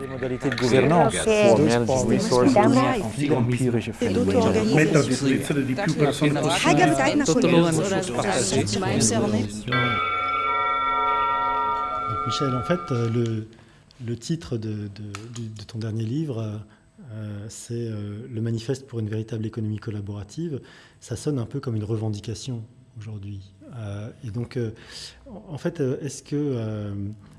les modalités de gouvernance. Michel, en fait, euh, le, le titre de, de- ton dernier livre, euh, c'est euh, Le manifeste pour une véritable économie collaborative. Ça sonne un peu comme une revendication aujourd'hui. Euh, et donc, euh, en fait, est-ce que, euh,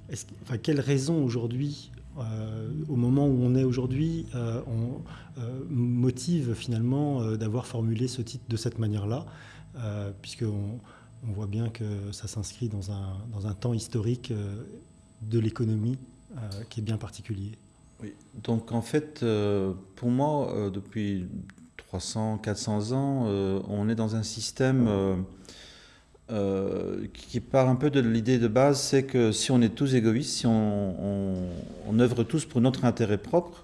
est-ce que- enfin, quelle raison aujourd'hui, euh, au moment où on est aujourd'hui, euh, on euh, motive finalement d'avoir formulé ce titre de cette manière-là, puisqu'on on voit bien que ça s'inscrit dans un, dans un temps historique de l'économie qui est bien particulier. Oui. Donc en fait, pour moi, depuis 300, 400 ans, on est dans un système euh, qui part un peu de l'idée de base, c'est que si on est tous égoïstes, si on, œuvre tous pour notre intérêt propre,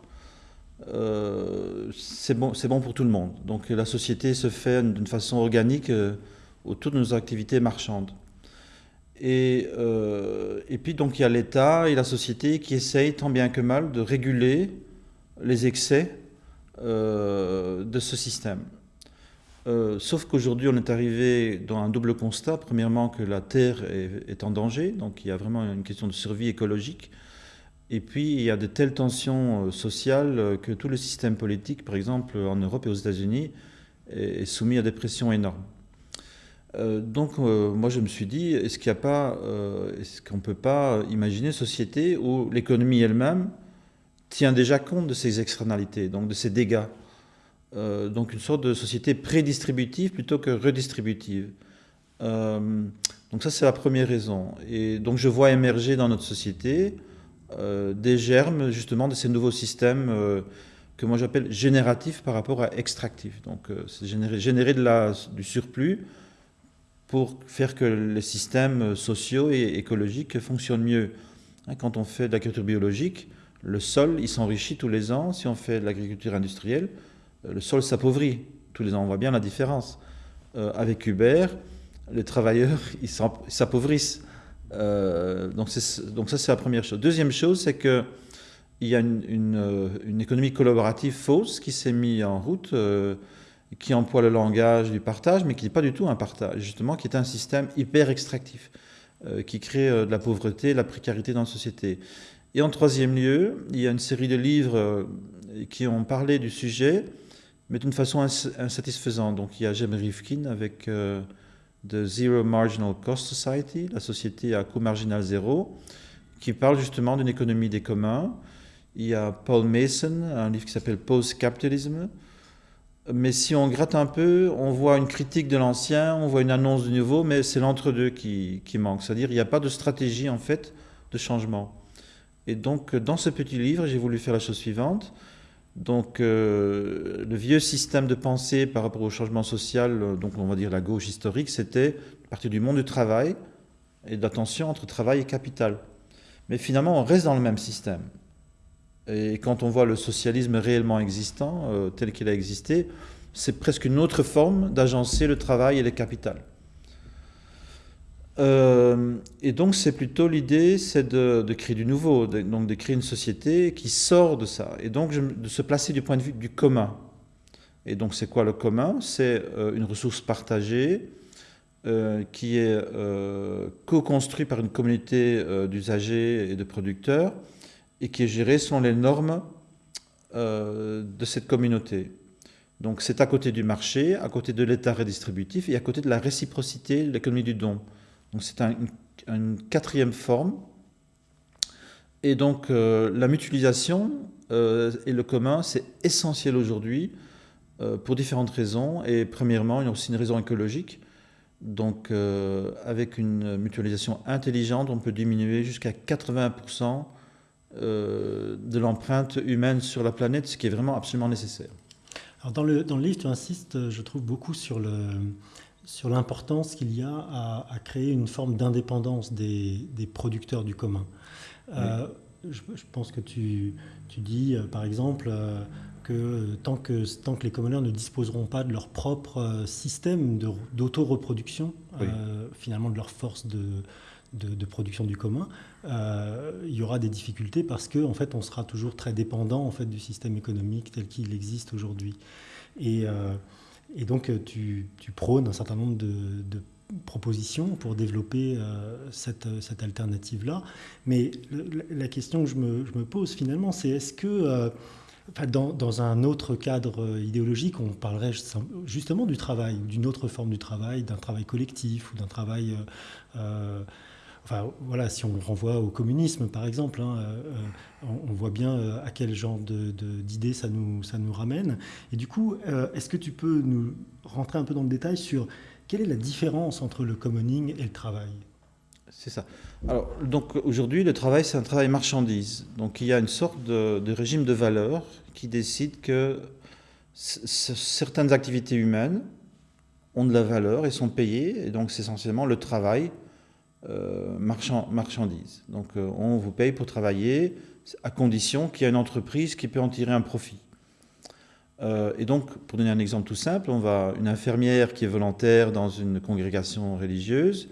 euh, c'est bon, bon pour tout le monde. Donc la société se fait d'une façon organique euh, autour de nos activités marchandes. Et, et puis donc il y a l'État et la société qui essayent tant bien que mal de réguler les excès de ce système. Euh, sauf qu'aujourd'hui on est arrivé dans un double constat. Premièrement que la Terre est, en danger, donc il y a vraiment une question de survie écologique. Et puis il y a de telles tensions euh, sociales euh, que tout le système politique, par exemple en Europe et aux États-Unis, est, soumis à des pressions énormes. Donc, moi, je me suis dit, est-ce est-ce qu'on ne peut pas imaginer une société où l'économie elle-même tient déjà compte de ces externalités, donc de ces dégâts Euh, Donc, une sorte de société prédistributive plutôt que redistributive. Euh, donc, ça, c'est la première raison. Et donc, je vois émerger dans notre société euh, des germes, justement, de ces nouveaux systèmes que moi j'appelle génératifs par rapport à extractifs. Donc, c'est générer, du surplus pour faire que les systèmes sociaux et écologiques fonctionnent mieux. Hein, Quand on fait de l'agriculture biologique, le sol, il s'enrichit tous les ans. Si on fait de l'agriculture industrielle, le sol s'appauvrit tous les ans. On voit bien la différence. Euh, avec Uber, les travailleurs, ils s'en- ils s'appauvrissent. Euh, donc, ça, c'est la première chose. Deuxième chose, c'est que il y a une, euh, économie collaborative fausse qui s'est mise en route, euh, qui emploie le langage du partage, mais qui n'est pas du tout un partage, justement, qui est un système hyper extractif, euh, qui crée euh, de la pauvreté, de la précarité dans la société. Et en troisième lieu, il y a une série de livres euh, qui ont parlé du sujet, mais d'une façon ins- insatisfaisante. Donc il y a Jem Rifkin avec euh, The Zero Marginal Cost Society, la société à coût marginal zéro, qui parle justement d'une économie des communs. Il y a Paul Mason, un livre qui s'appelle Post-Capitalism. Mais si on gratte un peu, on voit une critique de l'ancien, on voit une annonce du nouveau, mais c'est l'entre-deux qui, qui manque. C'est-à-dire qu'il n'y a pas de stratégie en fait de changement. Et donc dans ce petit livre, j'ai voulu faire la chose suivante. Donc euh, le vieux système de pensée par rapport au changement social, euh, donc on va dire la gauche historique, c'était partir du monde du travail et de la tension entre travail et capital. Mais finalement, on reste dans le même système. Et quand on voit le socialisme réellement existant, euh, tel qu'il a existé, c'est presque une autre forme d'agencer le travail et le capital. Euh, et donc c'est plutôt l'idée, c'est de, créer du nouveau, donc de créer une société qui sort de ça, et donc de se placer du point de vue du commun. Et donc c'est quoi le commun? C'est euh, une ressource partagée euh, qui est co-construite par une communauté d'usagers et de producteurs et qui est gérée selon les normes de cette communauté. Donc c'est à côté du marché, à côté de l'État redistributif et à côté de la réciprocité de l'économie du don. Donc c'est un- une, quatrième forme. Et donc euh, la mutualisation euh, et le commun, c'est essentiel aujourd'hui euh, pour différentes raisons. Et premièrement, il y a aussi une raison écologique. Donc euh, avec une mutualisation intelligente, on peut diminuer jusqu'à 80% euh, de l'empreinte humaine sur la planète, ce qui est vraiment absolument nécessaire. Alors dans, le, dans le livre, tu insistes, euh, je trouve, beaucoup sur le sur l'importance qu'il y a à, à créer une forme d'indépendance des, des producteurs du commun. Euh, je, je pense que tu, tu dis, euh, par exemple, euh, que tant, que tant que les communeurs ne disposeront pas de leur propre système d'auto-reproduction, Oui. euh, finalement de leur force de, de, production du commun, euh, il y aura des difficultés parce qu'en en fait, on sera toujours très dépendant en fait, du système économique tel qu'il existe aujourd'hui. Et, et, donc, tu, tu, prônes un certain nombre de, propositions pour développer euh, cette, cette alternative-là. Mais la question que je me, pose finalement, c'est est-ce que dans, un autre cadre idéologique, on parlerait justement du travail, d'une autre forme du travail, d'un travail collectif ou d'un travail euh, Enfin, voilà, si on renvoie au communisme, par exemple, hein, euh, euh, on, voit bien euh, à quel genre d'idées de, ça, nous, ça nous ramène. Et du coup, est-ce que tu peux nous rentrer un peu dans le détail sur quelle est la différence entre le commoning et le travail? C'est ça. Alors, donc aujourd'hui, le travail, c'est un travail marchandise. Donc, il y a une sorte de, de régime de valeurs qui décide que certaines activités humaines ont de la valeur et sont payées. Et donc, c'est essentiellement le travail euh, marchand, marchandises. Donc euh, on vous paye pour travailler à condition qu'il y ait une entreprise qui peut en tirer un profit. Euh, et donc, pour donner un exemple tout simple, on va une infirmière qui est volontaire dans une congrégation religieuse,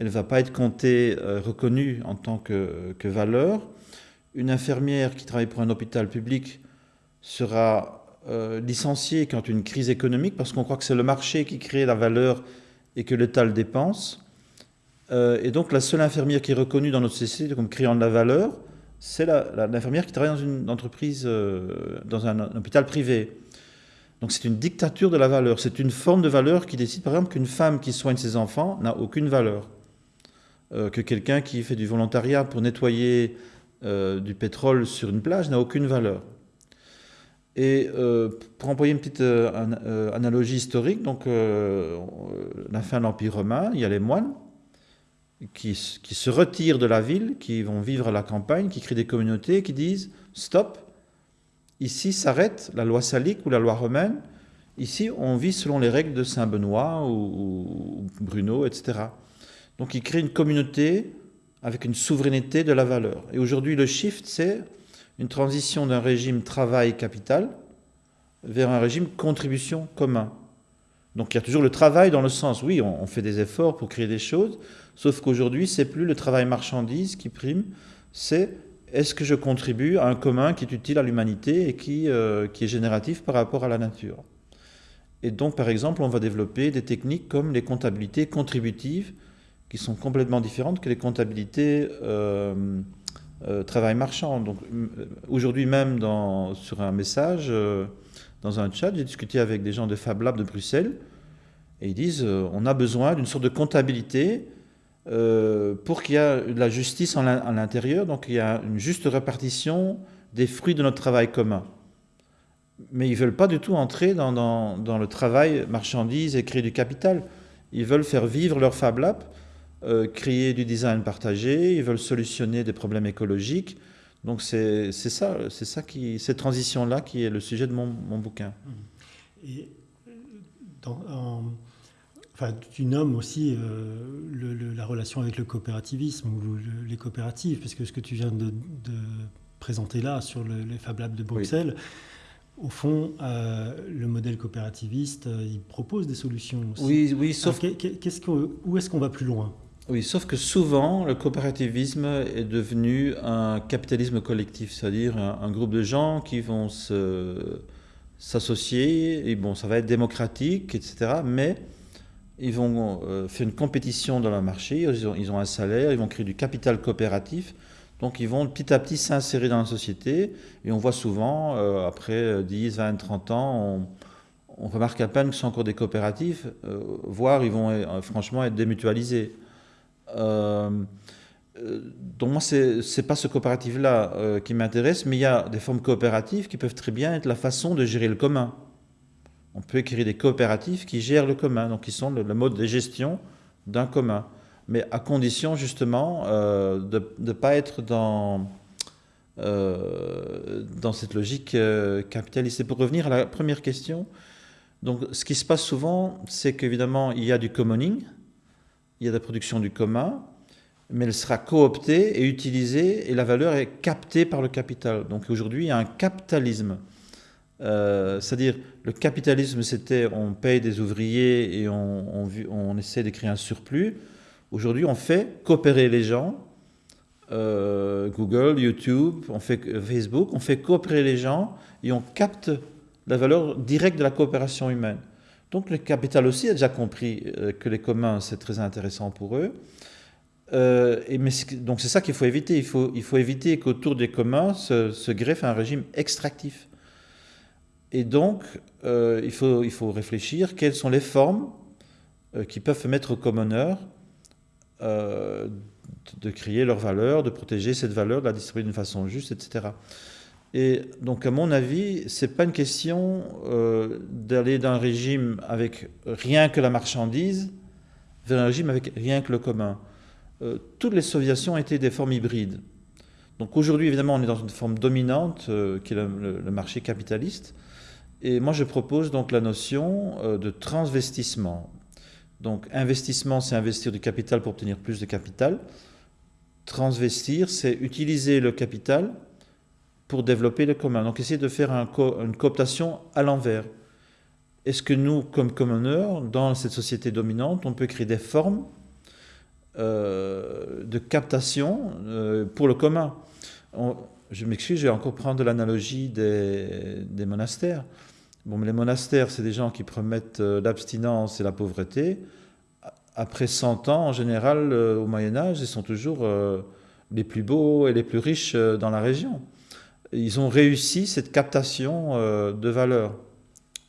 elle ne va pas être comptée, reconnue en tant que, valeur. Une infirmière qui travaille pour un hôpital public sera licenciée quand une crise économique, parce qu'on croit que c'est le marché qui crée la valeur et que l'État le dépense. Euh, et donc la seule infirmière qui est reconnue dans notre société comme créant de la valeur, c'est l'infirmière qui travaille dans une entreprise, euh, dans un, hôpital privé. Donc c'est une dictature de la valeur. C'est une forme de valeur qui décide par exemple qu'une femme qui soigne ses enfants n'a aucune valeur. Euh, que quelqu'un qui fait du volontariat pour nettoyer du pétrole sur une plage n'a aucune valeur. Et pour employer une petite analogie historique, donc la fin de l'Empire romain, il y a les moines qui, se retirent de la ville, qui vont vivre à la campagne, qui créent des communautés, qui disent stop, ici s'arrête la loi salique ou la loi romaine, ici on vit selon les règles de Saint Benoît ou, Bruno, etc. Donc ils créent une communauté avec une souveraineté de la valeur. Et aujourd'hui le shift, c'est une transition d'un régime travail-capital vers un régime contribution commun. Donc il y a toujours le travail dans le sens, oui, on fait des efforts pour créer des choses, Sauf qu'aujourd'hui, c'est plus le travail marchandise qui prime, c'est est-ce que je contribue à un commun qui est utile à l'humanité et qui, euh, qui est génératif par rapport à la nature. Et donc, par exemple, on va développer des techniques comme les comptabilités contributives, qui sont complètement différentes que les comptabilités euh, euh, travail marchand. Donc, aujourd'hui même, dans, sur un message, dans un chat, j'ai discuté avec des gens de Fab Lab de Bruxelles, et ils disent on a besoin d'une sorte de comptabilité euh, pour qu'il y ait de la justice à l'intérieur, donc il y a une juste répartition des fruits de notre travail commun. Mais ils ne veulent pas du tout entrer dans, dans, le travail marchandise et créer du capital. Ils veulent faire vivre leur Fab Lab, euh, créer du design partagé, ils veulent solutionner des problèmes écologiques. Donc c'est ça, c'est ça qui, cette transition-là qui est le sujet de mon, mon bouquin. Et dans, Enfin, tu nommes aussi euh, la relation avec le coopérativisme ou les coopératives, parce que ce que tu viens de, présenter là sur les Fab Labs de Bruxelles, au fond, euh, le modèle coopérativiste, euh, il propose des solutions aussi. Oui, oui, sauf... qu'est-ce où est-ce qu'on va plus loin? Oui, sauf que souvent, le coopérativisme est devenu un capitalisme collectif, c'est-à-dire un, groupe de gens qui vont s'associer, et bon, ça va être démocratique, etc., mais ils vont euh, faire une compétition dans le marché, ils ont, un salaire, ils vont créer du capital coopératif, donc ils vont petit à petit s'insérer dans la société, et on voit souvent, euh, après 10, 20, 30 ans, on, remarque à peine que ce sont encore des coopératifs, euh, voire ils vont franchement être démutualisés. Donc moi, ce n'est pas ce coopératif-là qui m'intéresse, mais il y a des formes coopératives qui peuvent très bien être la façon de gérer le commun on peut créer des coopératives qui gèrent le commun, donc qui sont le, mode de gestion d'un commun, mais à condition justement euh, de ne pas être dans, euh, dans cette logique euh, capitaliste. Et pour revenir à la première question, donc ce qui se passe souvent, c'est qu'évidemment il y a du commoning, il y a de la production du commun, mais elle sera cooptée et utilisée et la valeur est captée par le capital. Donc aujourd'hui, il y a un capitalisme euh, c'est-à-dire, le capitalisme, c'était on paye des ouvriers et on, essaie de créer un surplus. Aujourd'hui, on fait coopérer les gens, euh, Google, YouTube, on fait Facebook, on fait coopérer les gens et on capte la valeur directe de la coopération humaine. Donc le capital aussi a déjà compris euh, que les communs, c'est très intéressant pour eux. Euh, et donc c'est ça qu'il faut éviter. Il faut, éviter qu'autour des communs se, greffe un régime extractif. Et donc, euh, il, faut, réfléchir quelles sont les formes qui peuvent mettre aux commoneurs de créer leur valeur, de protéger cette valeur, de la distribuer d'une façon juste, etc. Et donc, à mon avis, c'est pas une question euh, d'aller d'un régime avec rien que la marchandise vers un régime avec rien que le commun. Euh, toutes les soviétions étaient des formes hybrides. Donc aujourd'hui, évidemment, on est dans une forme dominante euh, qui est le, le, marché capitaliste. Et moi, je propose donc la notion de transvestissement. Donc investissement, c'est investir du capital pour obtenir plus de capital. Transvestir, c'est utiliser le capital pour développer le commun. Donc essayer de faire une cooptation à l'envers. Est-ce que nous, comme commoneurs, dans cette société dominante, on peut créer des formes euh, de captation euh, pour le commun? Je m'excuse, je vais encore prendre l'analogie des, monastères. Bon, mais les monastères, c'est des gens qui promettent euh, l'abstinence et la pauvreté. Après 100 ans, en général, au Moyen-Âge, ils sont toujours les plus beaux et les plus riches dans la région ils ont réussi cette captation euh, de valeur,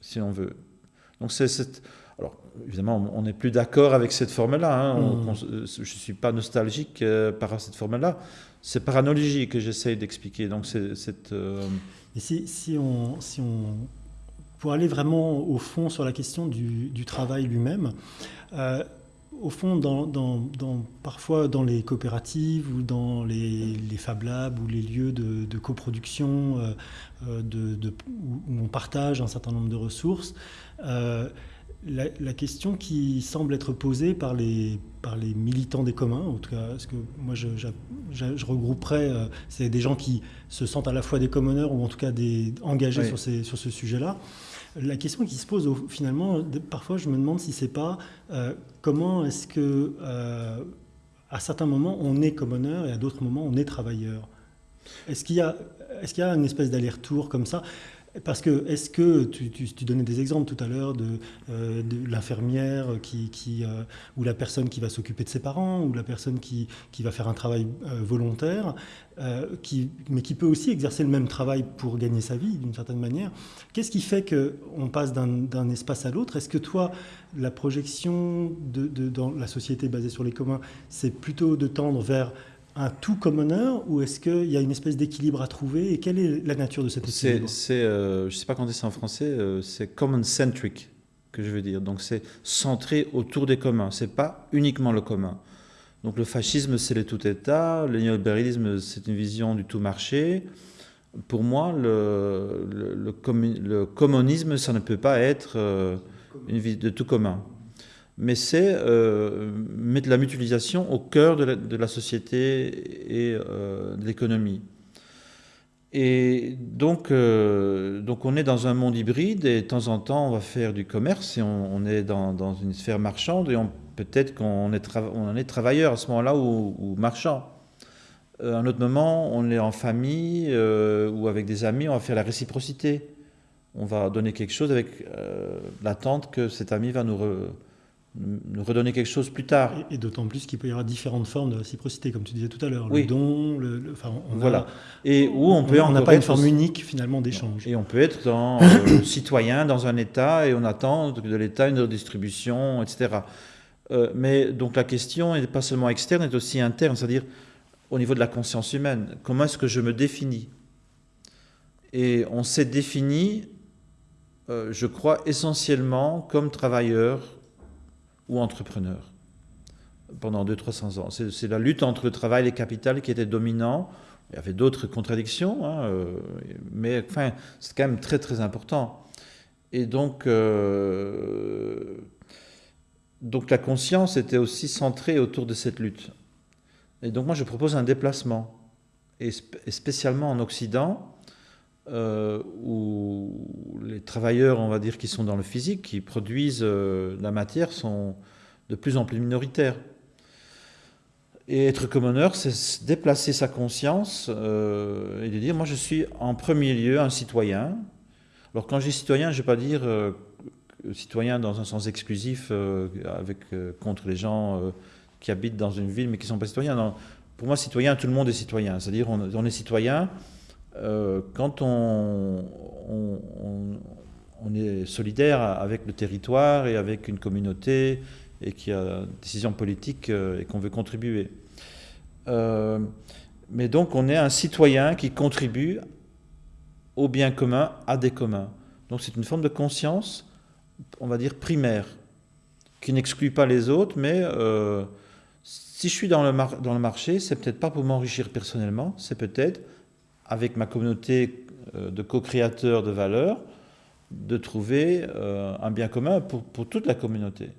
si on veut. Donc c'est cette... Alors, évidemment, on n'est plus d'accord avec cette forme-là. Hein. Mmh. Je ne suis pas nostalgique euh, par cette forme-là. C'est par analogie que j'essaye d'expliquer. Donc c'est cette... Euh... Et si, si, on, si on... Pour aller vraiment au fond sur la question du, du travail lui-même, euh, au fond, dans, dans, dans, parfois dans les coopératives ou dans les, les Fab Labs ou les lieux de, de coproduction euh, de, de, où on partage un certain nombre de ressources, euh, la, la, question qui semble être posée par les, par les militants des communs, en tout cas, parce que moi je, je, je regrouperais, euh, c'est des gens qui se sentent à la fois des commoneurs ou en tout cas des, engagés oui. sur, ces, sur ce sujet-là. La question qui se pose, finalement, parfois je me demande si c'est pas euh, comment est-ce que euh, à certains moments on est commoneur et à d'autres moments on est travailleur? Est-ce qu'il y a une espèce d'aller-retour comme ça? Parce que, est-ce que, tu, tu, donnais des exemples tout à l'heure de, euh, l'infirmière qui, qui euh, ou la personne qui va s'occuper de ses parents, ou la personne qui, qui va faire un travail euh, volontaire, qui, mais qui peut aussi exercer le même travail pour gagner sa vie d'une certaine manière. Qu'est-ce qui fait qu'on passe d'un espace à l'autre? Est-ce que toi, la projection de, de, dans la société basée sur les communs, c'est plutôt de tendre vers un tout commoner ou est-ce qu'il y a une espèce d'équilibre à trouver et quelle est la nature de cet équilibre? C'est, euh, je ne sais pas comment dire ça en français, euh, c'est common-centric que je veux dire. Donc c'est centré autour des communs, c'est pas uniquement le commun. Donc le fascisme, c'est le tout État, le néolibéralisme, c'est une vision du tout marché. Pour moi, le, le, le, le communisme, ça ne peut pas être euh, une vie de tout commun mais c'est euh, mettre la mutualisation au cœur de la, société et euh, de l'économie. Et donc, euh, donc on est dans un monde hybride et de temps en temps on va faire du commerce et on, est dans, une sphère marchande et peut-être qu'on est, on est travailleur à ce moment-là ou, marchand. À un autre moment, on est en famille ou avec des amis, on va faire la réciprocité. On va donner quelque chose avec l'attente que cet ami va nous... nous redonner quelque chose plus tard. Et, et d'autant plus qu'il peut y avoir différentes formes de réciprocité, comme tu disais tout à l'heure. Oui. Le don, le, le enfin, on voilà. A, et où on peut on n'a pas une forme unique finalement d'échange. Et on peut être dans, euh, citoyen dans un État et on attend de l'État une redistribution, etc. Euh, mais donc la question n'est pas seulement externe, elle est aussi interne, c'est-à-dire au niveau de la conscience humaine. Comment est-ce que je me définis? Et on s'est défini, euh, je crois, essentiellement comme travailleur ou entrepreneur pendant 200-300 ans. C'est la lutte entre le travail et le capital qui était dominant. Il y avait d'autres contradictions, hein, euh, mais enfin, c'est quand même très très important. Et donc, euh, donc la conscience était aussi centrée autour de cette lutte. Et donc moi je propose un déplacement, et, et spécialement en Occident, euh, où les travailleurs, on va dire, qui sont dans le physique, qui produisent euh, la matière, sont de plus en plus minoritaires. Et être commoneur, c'est déplacer sa conscience euh, et de dire, moi je suis en premier lieu un citoyen. Alors quand je dis citoyen, je ne vais pas dire euh, citoyen dans un sens exclusif avec, contre les gens qui habitent dans une ville mais qui ne sont pas citoyens. Pour moi, citoyen, tout le monde est citoyen. C'est-à-dire on, est citoyen quand on, est solidaire avec le territoire et avec une communauté et qui a une décision politique et qu'on veut contribuer. Euh, mais donc on est un citoyen qui contribue au bien commun, à des communs. Donc c'est une forme de conscience, on va dire primaire, qui n'exclut pas les autres, mais euh, si je suis dans le, dans le marché, c'est peut-être pas pour m'enrichir personnellement, c'est peut-être avec ma communauté euh, de co-créateurs de valeurs, de trouver un bien commun pour, pour toute la communauté.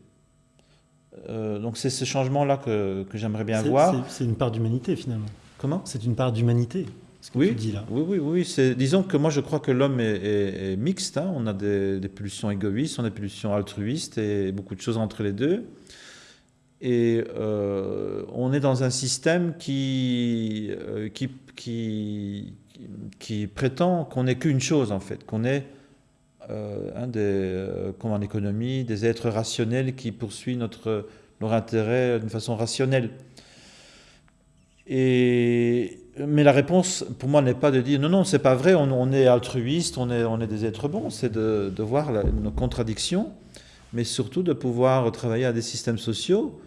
Euh, donc c'est ce changement-là que, que j'aimerais bien voir. C'est une part d'humanité finalement. Comment? C'est une part d'humanité. Ce que oui, tu dis là. oui, oui, oui. Disons que moi je crois que l'homme est, mixte. Hein. On a des, pulsions égoïstes, on a des pulsions altruistes et beaucoup de choses entre les deux. Et euh, on est dans un système qui, euh, qui, qui, qui, prétend qu'on n'est qu'une chose en fait, qu'on est euh, comme en économie, des êtres rationnels qui poursuivent notre, leur intérêt d'une façon rationnelle. Et, mais la réponse, pour moi, n'est pas de dire non, non, c'est pas vrai, on, est altruiste, on est, on est des êtres bons, c'est de, voir nos contradictions, mais surtout de pouvoir travailler à des systèmes sociaux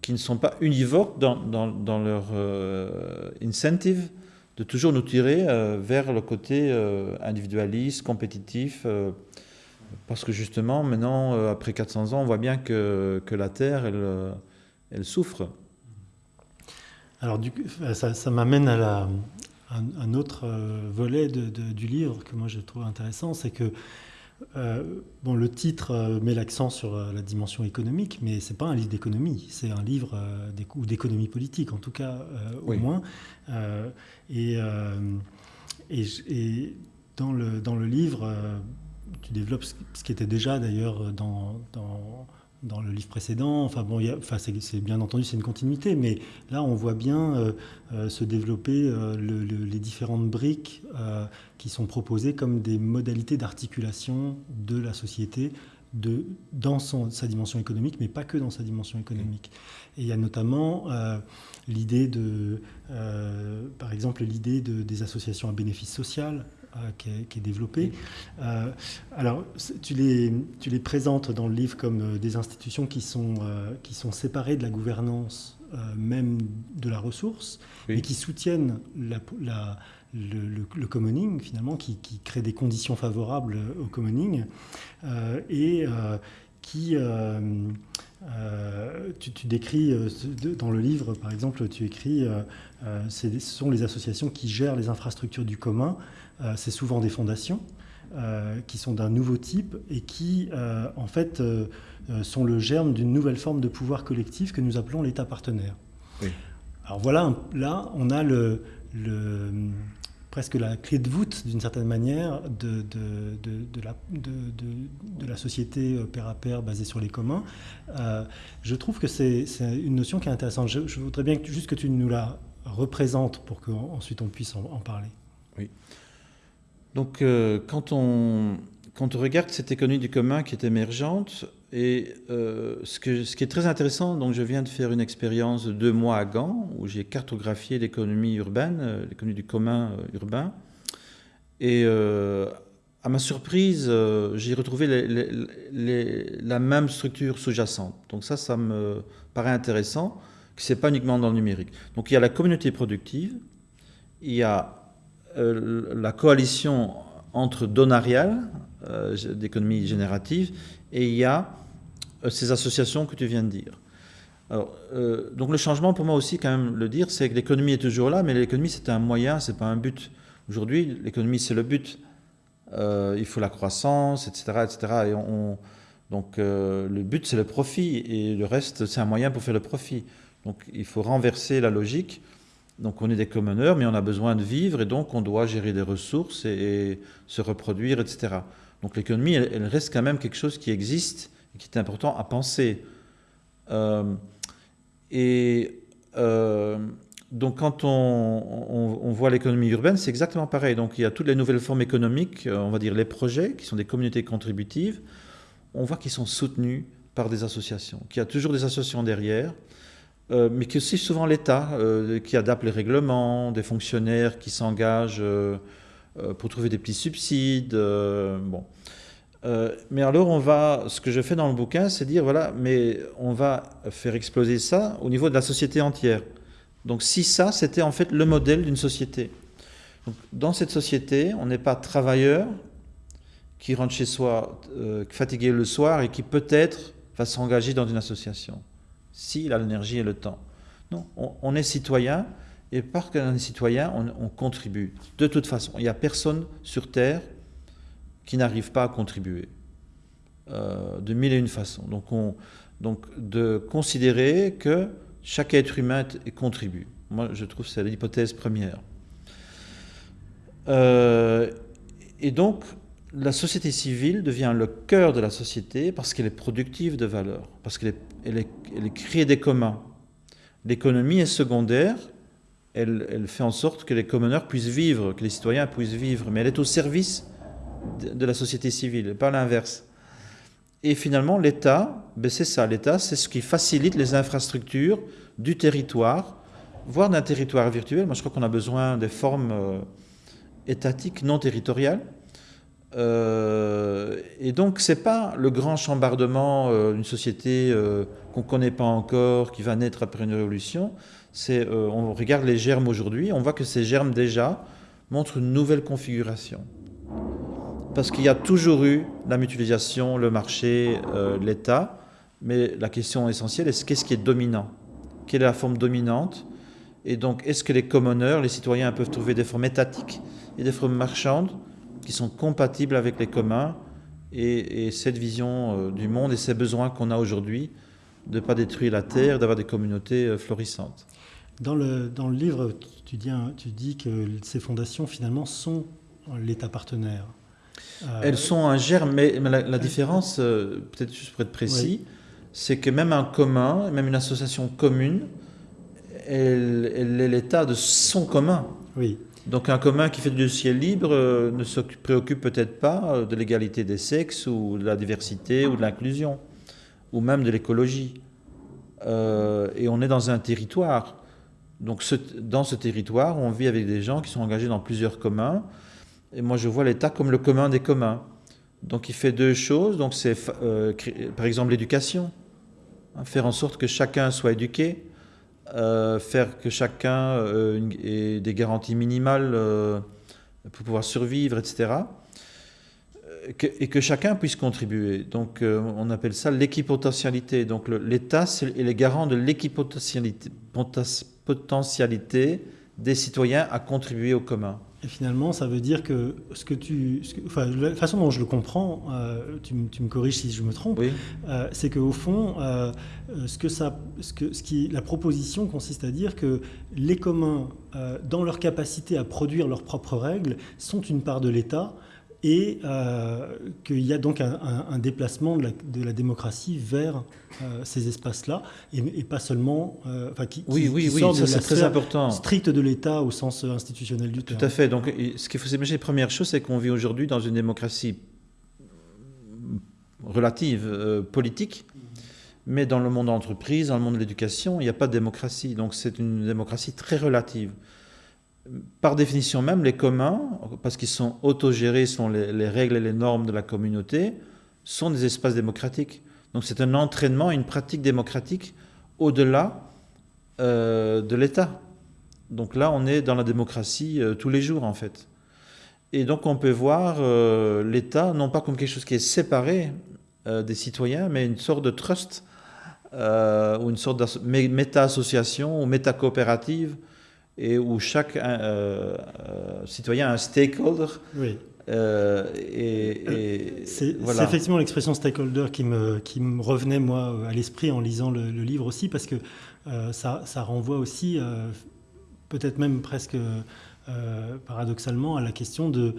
qui ne sont pas univoques dans, dans, dans leur euh, incentive de toujours nous tirer euh, vers le côté euh, individualiste, compétitif, parce que justement, maintenant, après 400 ans, on voit bien que, la Terre, elle, souffre. Alors, ça, m'amène à un, autre volet du livre que moi je trouve intéressant, c'est que euh, bon, le titre euh, met l'accent sur euh, la dimension économique, mais c'est pas un livre d'économie, c'est un livre ou d'économie politique, en tout cas, au moins. Et, et, dans, le, dans le livre, tu développes ce qui était déjà d'ailleurs dans, dans dans le livre précédent. Enfin bon, enfin, c'est bien entendu, c'est une continuité, mais là, on voit bien euh, euh, se développer euh, les différentes briques qui sont proposées comme des modalités d'articulation de la société de, dans sa dimension économique, mais pas que dans sa dimension économique. Et il y a notamment l'idée de, par exemple, l'idée de, des associations à bénéfice social, qui, est, qui, développée. Euh, alors, tu les, tu les présentes dans le livre comme euh, des institutions qui sont, qui sont séparées de la gouvernance même de la ressource, mais qui soutiennent la, la, le, le, commoning, finalement, qui, qui, crée des conditions favorables au commoning, et qui... tu, tu, décris dans le livre, par exemple, tu écris, ce sont les associations qui gèrent les infrastructures du commun euh, c'est souvent des fondations euh, qui sont d'un nouveau type et qui, euh, en fait, sont le germe d'une nouvelle forme de pouvoir collectif que nous appelons l'État partenaire. Alors voilà, là, on a le, presque la clé de voûte, d'une certaine manière, de, de, la, de, la, société pair à pair basée sur les communs. je trouve que c'est une notion qui est intéressante. Je, voudrais bien juste que tu nous la représentes pour qu'ensuite on puisse en, en parler. Oui. Donc, euh, quand, on, quand on regarde cette économie du commun qui est émergente, et euh, ce, qui est très intéressant, donc je viens de faire une expérience de deux mois à Gand, où j'ai cartographié l'économie urbaine, euh, l'économie du commun urbain. Et à ma surprise, j'ai retrouvé la même structure sous-jacente. Donc ça, ça me paraît intéressant, que ce n'est pas uniquement dans le numérique. Donc il y a la communauté productive, il y a euh, la coalition entre Donarial, euh, d'économie générative, et il y a euh, ces associations que tu viens de dire. Alors, donc le changement, pour moi aussi, quand même le dire, c'est que l'économie est toujours là, mais l'économie c'est un moyen, c'est pas un but. Aujourd'hui, l'économie c'est le but. il faut la croissance, etc., etc. Et on, donc le but c'est le profit et le reste c'est un moyen pour faire le profit. Donc il faut renverser la logique donc on est des commoneurs, mais on a besoin de vivre et donc on doit gérer des ressources et, se reproduire, etc. Donc l'économie, elle, reste quand même quelque chose qui existe qui est important à penser. Euh, et Euh, donc quand on, on, voit l'économie urbaine, c'est exactement pareil. Donc il y a toutes les nouvelles formes économiques, on va dire les projets, qui sont des communautés contributives. On voit qu'ils sont soutenus par des associations, qu'il y a toujours des associations derrière, euh, mais que c'est souvent l'État euh, qui adapte les règlements, des fonctionnaires qui s'engagent euh, pour trouver des petits subsides. bon. Mais alors on va, ce que je fais dans le bouquin, c'est dire voilà, mais on va faire exploser ça au niveau de la société entière. Donc si ça, c'était en fait le modèle d'une société. Dans cette société, on n'est pas travailleur qui rentre chez soi fatigué le soir et qui peut-être va s'engager dans une association s'il a l'énergie et le temps. Non, on, est citoyen, et parce qu'on est citoyen, on, contribue. De toute façon, il n'y a personne sur Terre qui n'arrive pas à contribuer, euh, de mille et une façons. Donc, on, donc de considérer que chaque être humain contribue. Moi, je trouve que c'est l'hypothèse première. Euh, et donc, la société civile devient le cœur de la société parce qu'elle est productive de valeur, parce qu'elle crée des communs. L'économie est secondaire, elle, fait en sorte que les communeurs puissent vivre, que les citoyens puissent vivre, mais elle est au service de, la société civile, pas l'inverse. Et finalement, l'État, ben c'est ça, l'État, c'est ce qui facilite les infrastructures du territoire, voire d'un territoire virtuel. Moi, je crois qu'on a besoin des formes euh, étatiques non territoriales euh, et donc, c'est pas le grand chambardement d'une société euh, qu'on ne connaît pas encore, qui va naître après une révolution. C'est, on regarde les germes aujourd'hui, on voit que ces germes déjà montrent une nouvelle configuration. Parce qu'il y a toujours eu la mutualisation, le marché, l'État, mais la question essentielle est qu'est-ce qui est dominant? Quelle est la forme dominante? Et donc, est-ce que les commoneurs, les citoyens peuvent trouver des formes étatiques et des formes marchandes qui sont compatibles avec les communs? Et, cette vision euh, du monde et ces besoins qu'on a aujourd'hui de ne pas détruire la terre, d'avoir des communautés euh, florissantes. Dans le, dans le livre, tu dis que ces fondations, finalement, sont l'État partenaire. Euh, Elles sont un germe, mais, la, différence, peut-être juste pour être précis, c'est que même un commun, même une association commune, elle, elle est l'état de son commun. Oui. Donc un commun qui fait du ciel libre euh, ne se préoccupe peut-être pas euh, de l'égalité des sexes ou de la diversité ou de l'inclusion, ou même de l'écologie. Euh, et on est dans un territoire. Donc dans ce territoire, on vit avec des gens qui sont engagés dans plusieurs communs. Et moi, je vois l'État comme le commun des communs. Donc il fait deux choses. Donc c'est par exemple l'éducation. Hein, faire en sorte que chacun soit éduqué, euh, faire que chacun euh, ait des garanties minimales euh, pour pouvoir survivre, etc. et que chacun puisse contribuer. Donc on appelle ça l'équipotentialité. Donc l'État est les garants de l'équipotentialité des citoyens à contribuer au commun. Et finalement, ça veut dire que ce que tu, enfin, la façon dont je le comprends, euh, tu, me corriges si je me trompe, euh, c'est qu'au fond, euh, ce que ça, ce que, ce qui, la proposition consiste à dire que les communs, dans leur capacité à produire leurs propres règles, sont une part de l'État et euh, qu'il y a donc un, déplacement de la, démocratie vers euh, ces espaces-là, et, pas seulement, euh, enfin, qui, oui, oui, oui, c'est très important. stricte de l'État au sens institutionnel du terme. Tout à fait. Donc, ce qu'il faut s'imaginer, première chose, c'est qu'on vit aujourd'hui dans une démocratie relative, politique, mais dans le monde de l'entreprise, dans le monde de l'éducation, il n'y a pas de démocratie. Donc, c'est une démocratie très relative par définition même, les communs, parce qu'ils sont autogérés sont les, règles et les normes de la communauté, sont des espaces démocratiques. Donc c'est un entraînement, une pratique démocratique au-delà euh, de l'État. Donc là, on est dans la démocratie euh, tous les jours, en fait. Et donc on peut voir euh, l'État, non pas comme quelque chose qui est séparé des citoyens, mais une sorte de trust, ou une sorte de méta-association ou méta-coopérative, et où chaque euh, euh, citoyen a un stakeholder. Oui. Euh, et, c'est effectivement l'expression stakeholder qui me, qui me revenait moi à l'esprit en lisant le, livre aussi, parce que ça, ça, renvoie aussi, peut-être même presque paradoxalement, à la question de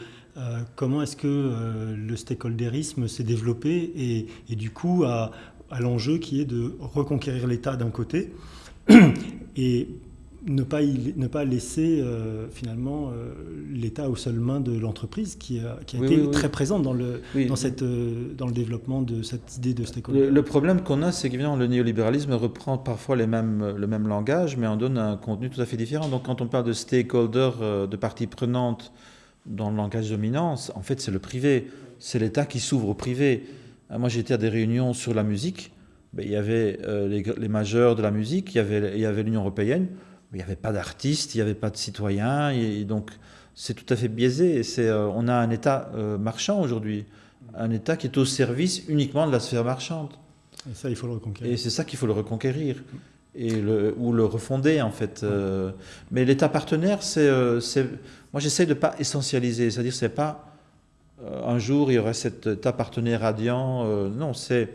comment est-ce que le stakeholderisme s'est développé et, et, du coup à, à l'enjeu qui est de reconquérir l'État d'un côté et ne pas, ne pas laisser euh, finalement euh, l'État aux seules mains de l'entreprise qui a, qui a Oui, été oui, oui. très présente dans le, dans, cette, euh, dans le développement de cette idée de stakeholder. Le, le problème qu'on a, c'est qu'évidemment, le néolibéralisme reprend parfois les mêmes, le même langage, mais en donne un contenu tout à fait différent. Donc, quand on parle de stakeholder, euh, de parties prenantes dans le langage dominant, en fait, c'est le privé. C'est l'État qui s'ouvre au privé. Ah, Moi, j'étais à des réunions sur la musique. Ben, il y avait euh, les, les majeurs de la musique, il y avait, l'Union européenne, il n'y avait pas d'artistes, il n'y avait pas de citoyens. Et, donc, c'est tout à fait biaisé. Et c'est, euh, on a un État euh, marchand aujourd'hui, un État qui est au service uniquement de la sphère marchande. Et ça, il faut le reconquérir. Et c'est ça qu'il faut le reconquérir. Et le, ou le refonder, en fait. Euh, mais l'État partenaire, c'est. euh, moi, j'essaie de ne pas essentialiser. C'est-à-dire, c'est pas. un jour, il y aurait cet État partenaire radiant. non, c'est.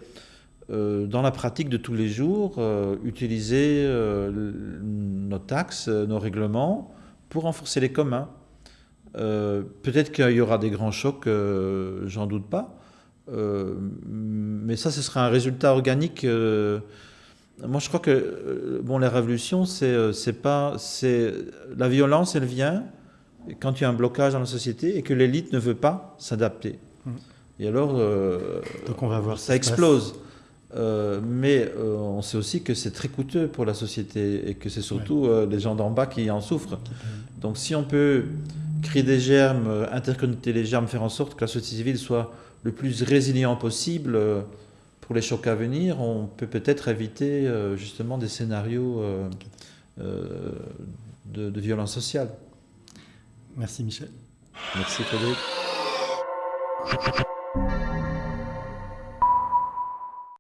Euh, dans la pratique de tous les jours, euh, utiliser euh, nos taxes, nos règlements pour renforcer les communs. Peut-être qu'il y aura des grands chocs, j'en doute pas. Mais ça, ce sera un résultat organique. moi, je crois que bon, la révolution, c'est pas, c'est la violence, elle vient quand il y a un blocage dans la société et que l'élite ne veut pas s'adapter. Mhm. Et alors, euh, Donc on va voir ça explose. Euh, mais euh, on sait aussi que c'est très coûteux pour la société et que c'est surtout euh, les gens d'en bas qui en souffrent. Donc si on peut créer des germes, interconnecter les germes, faire en sorte que la société civile soit le plus résilient possible pour les chocs à venir, on peut peut-être éviter justement des scénarios de, de violence sociale. Merci Michel. Merci Frédéric.